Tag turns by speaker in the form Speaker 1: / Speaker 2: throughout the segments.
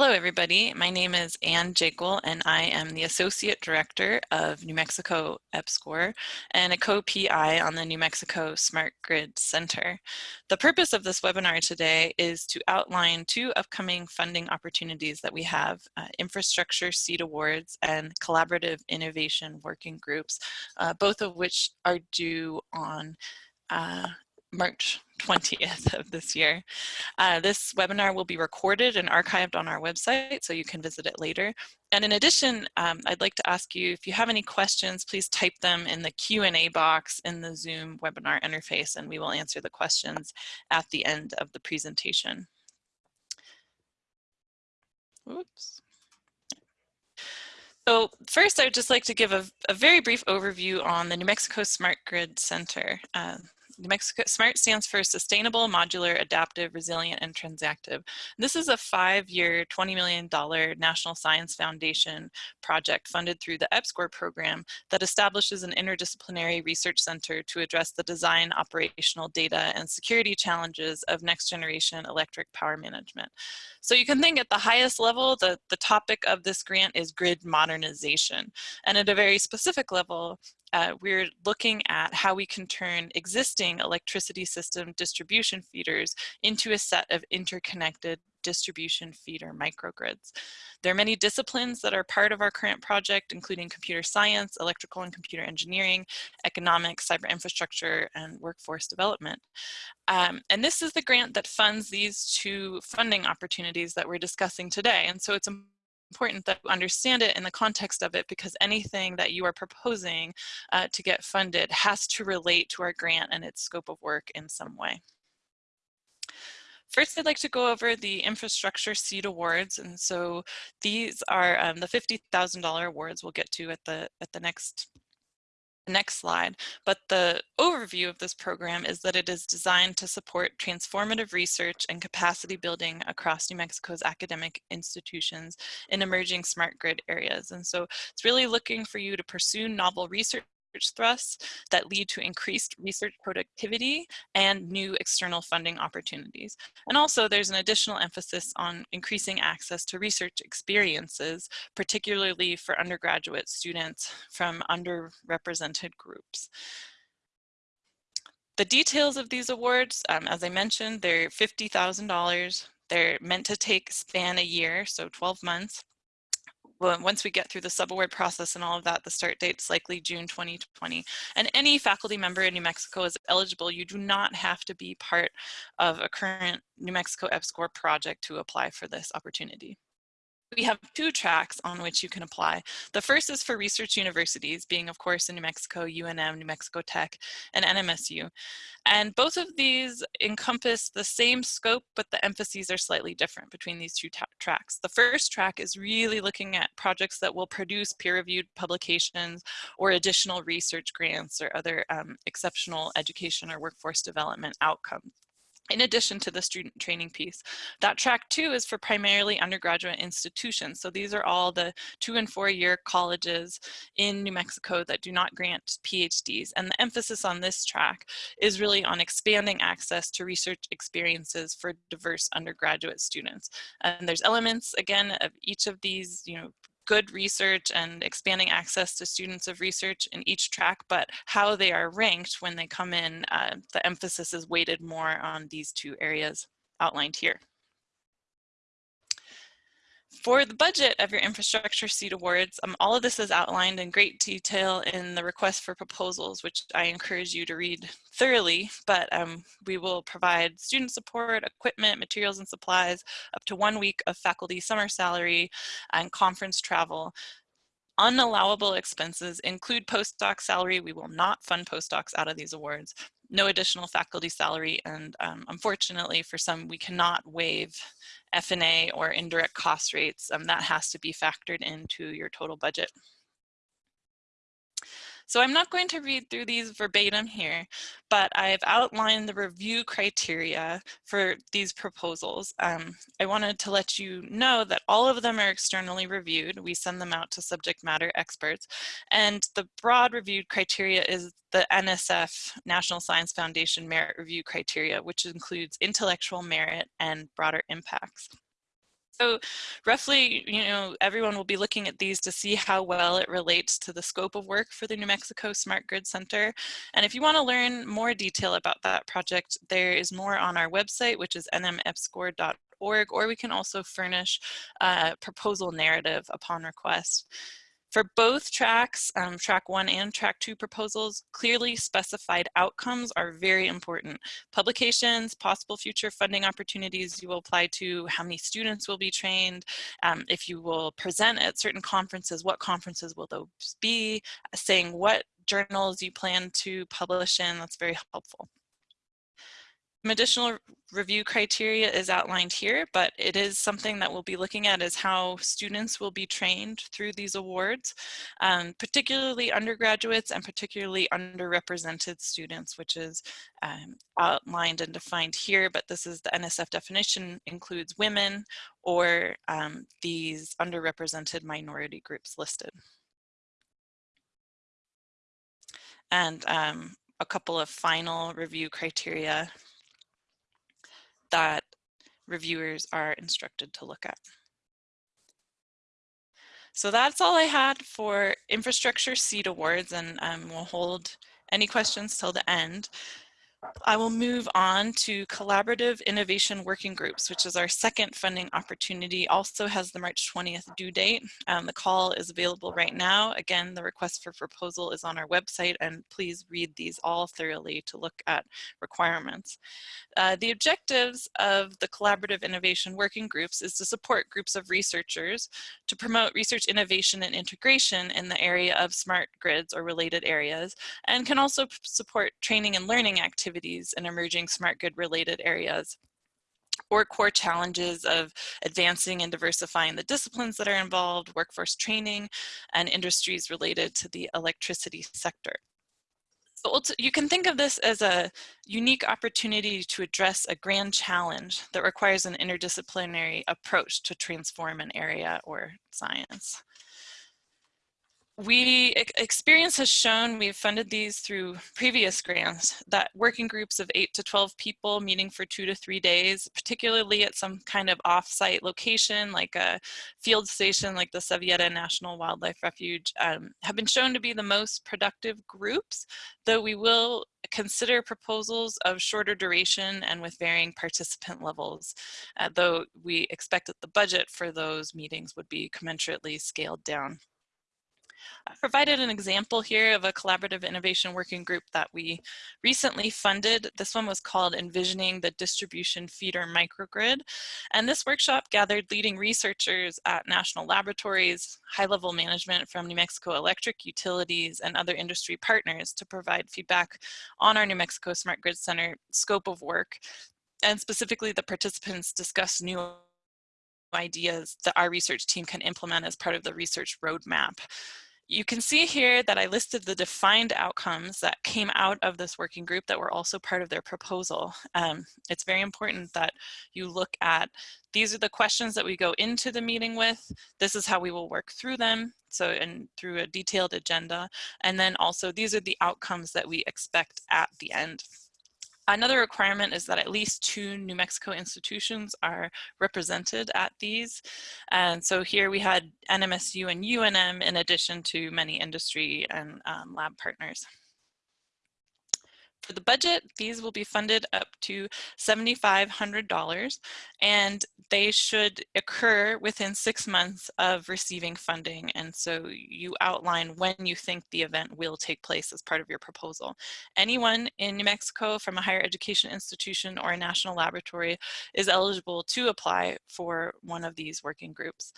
Speaker 1: Hello, everybody. My name is Anne Jakle, and I am the Associate Director of New Mexico EPSCoR and a co-PI on the New Mexico Smart Grid Center. The purpose of this webinar today is to outline two upcoming funding opportunities that we have, uh, Infrastructure Seed Awards and Collaborative Innovation Working Groups, uh, both of which are due on uh, March 20th of this year. Uh, this webinar will be recorded and archived on our website, so you can visit it later. And in addition, um, I'd like to ask you, if you have any questions, please type them in the Q&A box in the Zoom webinar interface, and we will answer the questions at the end of the presentation. Oops. So first, I would just like to give a, a, very brief overview on the New Mexico Smart Grid Center. Uh, Mexico SMART stands for Sustainable, Modular, Adaptive, Resilient, and Transactive. This is a five-year, $20 million National Science Foundation project funded through the EPSCoR program that establishes an interdisciplinary research center to address the design, operational data, and security challenges of next-generation electric power management. So you can think at the highest level, the, the topic of this grant is grid modernization. And at a very specific level, uh, we're looking at how we can turn existing electricity system distribution feeders into a set of interconnected distribution feeder microgrids. There are many disciplines that are part of our current project, including computer science, electrical and computer engineering, economics, cyber infrastructure, and workforce development. Um, and this is the grant that funds these two funding opportunities that we're discussing today. And so it's important that you understand it in the context of it because anything that you are proposing uh, to get funded has to relate to our grant and its scope of work in some way. First, I'd like to go over the infrastructure seed awards. And so these are um, the $50,000 awards we'll get to at the, at the next next slide, but the overview of this program is that it is designed to support transformative research and capacity building across New Mexico's academic institutions in emerging smart grid areas. And so it's really looking for you to pursue novel research thrusts that lead to increased research productivity and new external funding opportunities. And also there's an additional emphasis on increasing access to research experiences, particularly for undergraduate students from underrepresented groups. The details of these awards, um, as I mentioned, they're $50,000. They're meant to take span a year, so 12 months well, once we get through the subaward process and all of that, the start date is likely June 2020. And any faculty member in New Mexico is eligible. You do not have to be part of a current New Mexico EPSCoR project to apply for this opportunity we have two tracks on which you can apply. The first is for research universities, being of course in New Mexico, UNM, New Mexico Tech, and NMSU. And both of these encompass the same scope, but the emphases are slightly different between these two tracks. The first track is really looking at projects that will produce peer-reviewed publications or additional research grants or other um, exceptional education or workforce development outcomes in addition to the student training piece. That track two is for primarily undergraduate institutions. So these are all the two and four year colleges in New Mexico that do not grant PhDs. And the emphasis on this track is really on expanding access to research experiences for diverse undergraduate students. And there's elements, again, of each of these, you know, good research and expanding access to students of research in each track, but how they are ranked when they come in, uh, the emphasis is weighted more on these two areas outlined here. For the budget of your infrastructure seed awards, um, all of this is outlined in great detail in the request for proposals, which I encourage you to read thoroughly, but um, we will provide student support, equipment, materials and supplies, up to one week of faculty summer salary and conference travel. Unallowable expenses include postdoc salary. We will not fund postdocs out of these awards. No additional faculty salary, and um, unfortunately for some, we cannot waive F&A or indirect cost rates, um, that has to be factored into your total budget. So I'm not going to read through these verbatim here, but I've outlined the review criteria for these proposals. Um, I wanted to let you know that all of them are externally reviewed. We send them out to subject matter experts. And the broad reviewed criteria is the NSF, National Science Foundation Merit Review Criteria, which includes intellectual merit and broader impacts. So roughly, you know, everyone will be looking at these to see how well it relates to the scope of work for the New Mexico Smart Grid Center. And if you want to learn more detail about that project, there is more on our website, which is nmepscor.org, or we can also furnish a proposal narrative upon request. For both tracks, um, track one and track two proposals, clearly specified outcomes are very important. Publications, possible future funding opportunities you will apply to, how many students will be trained, um, if you will present at certain conferences, what conferences will those be, saying what journals you plan to publish in, that's very helpful. Additional review criteria is outlined here, but it is something that we'll be looking at is how students will be trained through these awards, um, particularly undergraduates and particularly underrepresented students, which is um, outlined and defined here, but this is the NSF definition includes women or um, these underrepresented minority groups listed. And um, a couple of final review criteria that reviewers are instructed to look at. So that's all I had for infrastructure seed awards and um, we'll hold any questions till the end. I will move on to collaborative innovation working groups, which is our second funding opportunity, also has the March 20th due date. Um, the call is available right now. Again, the request for proposal is on our website and please read these all thoroughly to look at requirements. Uh, the objectives of the collaborative innovation working groups is to support groups of researchers to promote research innovation and integration in the area of smart grids or related areas and can also support training and learning activities activities in emerging smart grid related areas or core challenges of advancing and diversifying the disciplines that are involved, workforce training, and industries related to the electricity sector. So you can think of this as a unique opportunity to address a grand challenge that requires an interdisciplinary approach to transform an area or science we experience has shown we've funded these through previous grants that working groups of 8 to 12 people meeting for two to three days particularly at some kind of off-site location like a field station like the Sevilleta National Wildlife Refuge um, have been shown to be the most productive groups though we will consider proposals of shorter duration and with varying participant levels uh, though we expect that the budget for those meetings would be commensurately scaled down. I provided an example here of a collaborative innovation working group that we recently funded. This one was called Envisioning the Distribution Feeder Microgrid. And this workshop gathered leading researchers at national laboratories, high-level management from New Mexico Electric Utilities and other industry partners to provide feedback on our New Mexico Smart Grid Center scope of work. And specifically the participants discussed new ideas that our research team can implement as part of the research roadmap. You can see here that I listed the defined outcomes that came out of this working group that were also part of their proposal. Um, it's very important that you look at, these are the questions that we go into the meeting with, this is how we will work through them, so and through a detailed agenda, and then also these are the outcomes that we expect at the end. Another requirement is that at least two New Mexico institutions are represented at these. And so here we had NMSU and UNM in addition to many industry and um, lab partners. For the budget, these will be funded up to $7,500 and they should occur within six months of receiving funding. And so you outline when you think the event will take place as part of your proposal. Anyone in New Mexico from a higher education institution or a national laboratory is eligible to apply for one of these working groups.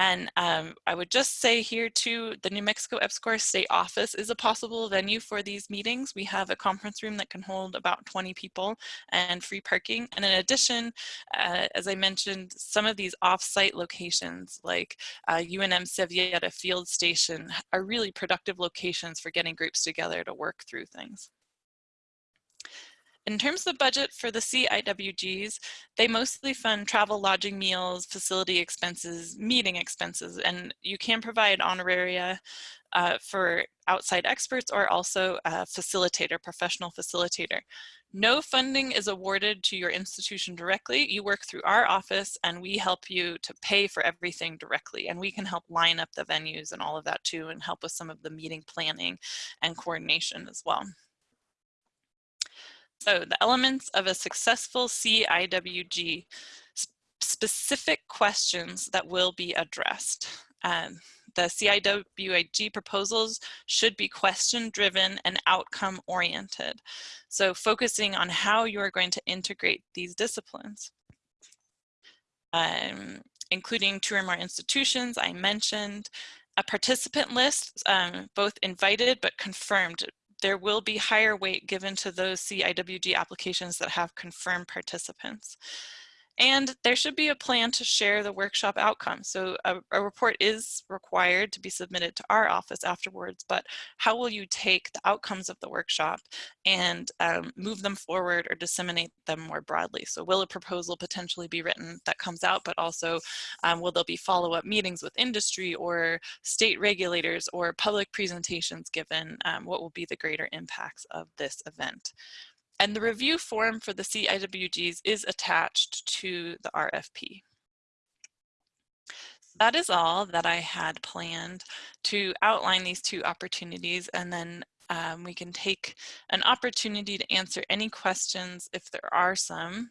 Speaker 1: And um, I would just say here too, the New Mexico EPSCoR State Office is a possible venue for these meetings. We have a conference room that can hold about 20 people and free parking. And in addition, uh, as I mentioned, some of these off-site locations like uh, UNM Sevilleta Field Station are really productive locations for getting groups together to work through things. In terms of budget for the CIWGs, they mostly fund travel, lodging, meals, facility expenses, meeting expenses, and you can provide honoraria uh, for outside experts or also a facilitator, professional facilitator. No funding is awarded to your institution directly. You work through our office and we help you to pay for everything directly. And we can help line up the venues and all of that too and help with some of the meeting planning and coordination as well. So the elements of a successful CIWG, specific questions that will be addressed. Um, the CIWG proposals should be question driven and outcome oriented. So focusing on how you are going to integrate these disciplines. Um, including two or more institutions I mentioned, a participant list, um, both invited but confirmed. There will be higher weight given to those CIWG applications that have confirmed participants. And there should be a plan to share the workshop outcomes. So a, a, report is required to be submitted to our office afterwards, but how will you take the outcomes of the workshop and um, move them forward or disseminate them more broadly? So will a proposal potentially be written that comes out, but also um, will there be follow-up meetings with industry or state regulators or public presentations given? Um, what will be the greater impacts of this event? And the review form for the CIWGs is attached to the RFP. That is all that I had planned to outline these two opportunities and then um, we can take an opportunity to answer any questions if there are some.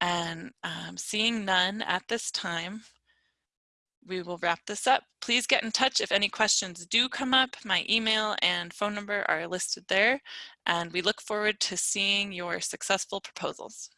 Speaker 1: And um, seeing none at this time, we will wrap this up. Please get in touch if any questions do come up. My email and phone number are listed there, and we look forward to seeing your successful proposals.